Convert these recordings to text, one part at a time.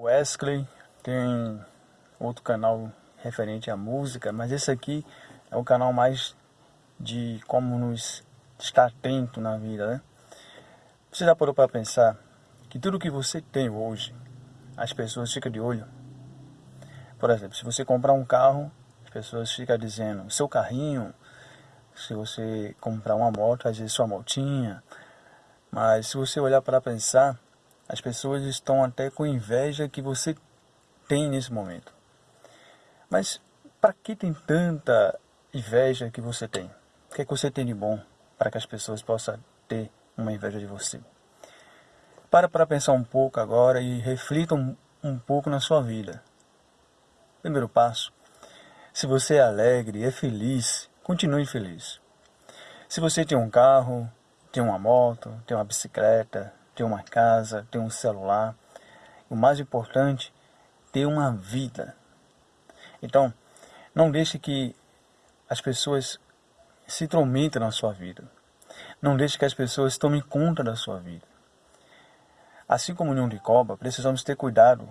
Wesley tem outro canal referente à música, mas esse aqui é o canal mais de como nos estar atento na vida, né? Você já parou para pensar que tudo que você tem hoje, as pessoas ficam de olho? Por exemplo, se você comprar um carro, as pessoas ficam dizendo, seu carrinho, se você comprar uma moto, às vezes sua motinha. Mas se você olhar para pensar, as pessoas estão até com inveja que você tem nesse momento. Mas para que tem tanta inveja que você tem? O que, é que você tem de bom para que as pessoas possam ter uma inveja de você? Para para pensar um pouco agora e reflita um, um pouco na sua vida. Primeiro passo, se você é alegre, é feliz, continue feliz. Se você tem um carro, tem uma moto, tem uma bicicleta, tem uma casa, tem um celular, o mais importante, ter uma vida. Então, não deixe que as pessoas se intrometam na sua vida. Não deixe que as pessoas tomem conta da sua vida. Assim como o União de Cobra, precisamos ter cuidado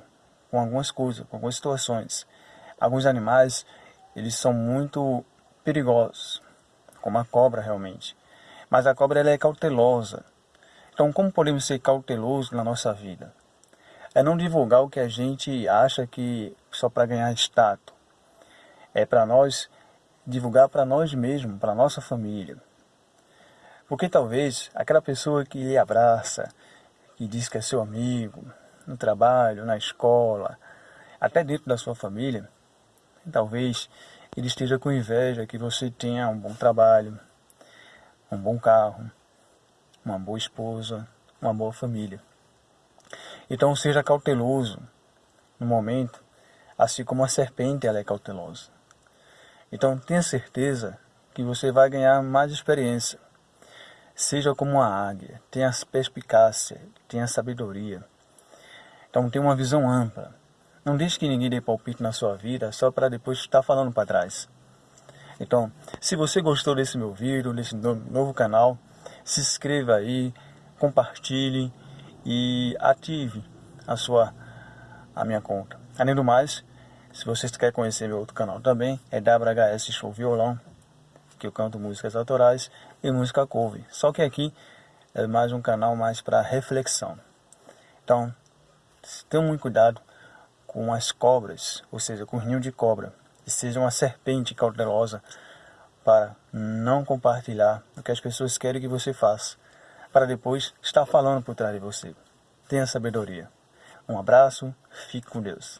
com algumas coisas, com algumas situações. Alguns animais, eles são muito perigosos, como a cobra realmente. Mas a cobra ela é cautelosa. Então, como podemos ser cautelosos na nossa vida? É não divulgar o que a gente acha que só para ganhar status. É para nós divulgar para nós mesmos, para nossa família. Porque talvez aquela pessoa que lhe abraça, que diz que é seu amigo, no trabalho, na escola, até dentro da sua família, talvez ele esteja com inveja que você tenha um bom trabalho, um bom carro, uma boa esposa, uma boa família. Então seja cauteloso no momento, assim como a serpente ela é cautelosa. Então tenha certeza que você vai ganhar mais experiência. Seja como a águia, tenha perspicácia, tenha sabedoria. Então tenha uma visão ampla. Não deixe que ninguém dê palpite na sua vida só para depois estar falando para trás. Então, se você gostou desse meu vídeo, desse novo canal, se inscreva aí, compartilhe e ative a sua a minha conta. Além do mais, se vocês querem conhecer meu outro canal também, é WHS Show Violão, que eu canto músicas autorais e música cover. Só que aqui é mais um canal mais para reflexão. Então, tenham muito cuidado com as cobras, ou seja, com o ninho de cobra, e seja uma serpente cautelosa para não compartilhar o que as pessoas querem que você faça, para depois estar falando por trás de você. Tenha sabedoria. Um abraço, fique com Deus.